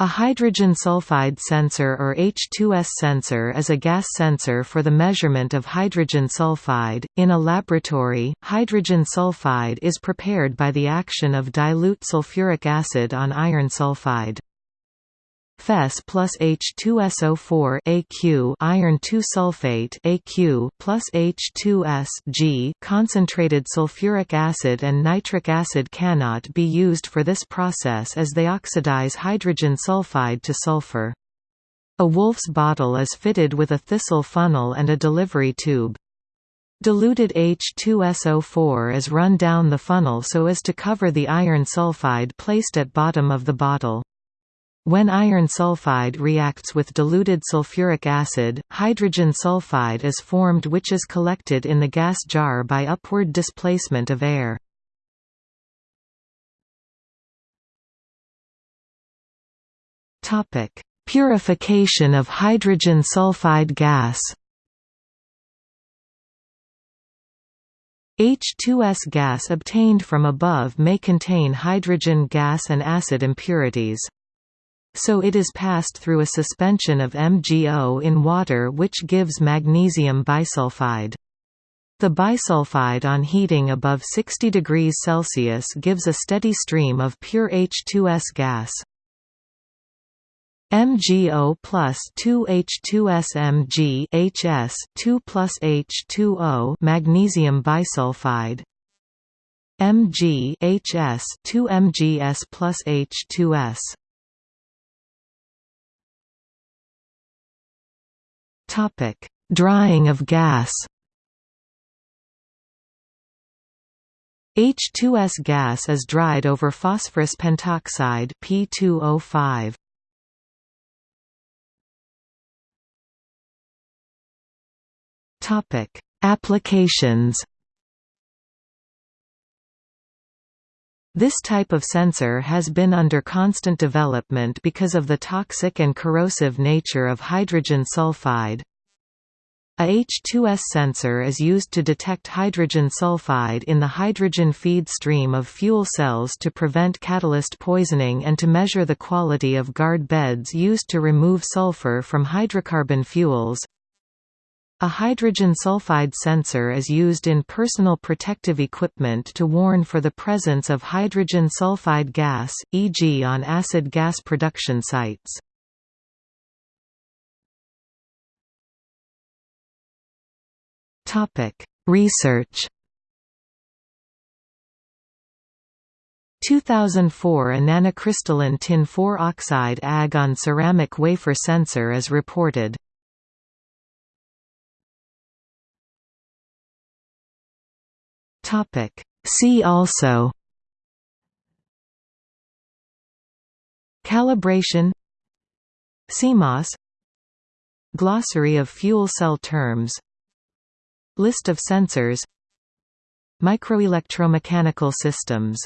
A hydrogen sulfide sensor or H2S sensor is a gas sensor for the measurement of hydrogen sulfide. In a laboratory, hydrogen sulfide is prepared by the action of dilute sulfuric acid on iron sulfide. Fes plus H2SO4 AQ iron 2 sulfate AQ plus H2S G concentrated sulfuric acid and nitric acid cannot be used for this process as they oxidize hydrogen sulfide to sulfur. A Woulfe's bottle is fitted with a thistle funnel and a delivery tube. Diluted H2SO4 is run down the funnel so as to cover the iron sulfide placed at bottom of the bottle. When iron sulfide reacts with diluted sulfuric acid, hydrogen sulfide is formed which is collected in the gas jar by upward displacement of air. Purification of hydrogen sulfide gas H2S gas obtained from above may contain hydrogen gas and acid impurities so it is passed through a suspension of MgO in water which gives magnesium bisulfide. The bisulfide on heating above 60 degrees Celsius gives a steady stream of pure H2S gas. MgO plus 2H2SMg HS 2 plus H2O magnesium bisulfide Mg HS 2 MgS plus H2S Topic: Drying of gas. H2S gas is dried over phosphorus pentoxide P2O5. Topic: Applications. This type of sensor has been under constant development because of the toxic and corrosive nature of hydrogen sulfide. A H2S sensor is used to detect hydrogen sulfide in the hydrogen feed stream of fuel cells to prevent catalyst poisoning and to measure the quality of guard beds used to remove sulfur from hydrocarbon fuels. A hydrogen sulfide sensor is used in personal protective equipment to warn for the presence of hydrogen sulfide gas, e.g. on acid gas production sites. Research 2004 A nanocrystalline tin 4 oxide Ag on ceramic wafer sensor is reported. Topic. See also Calibration CMOS Glossary of fuel cell terms List of sensors Microelectromechanical systems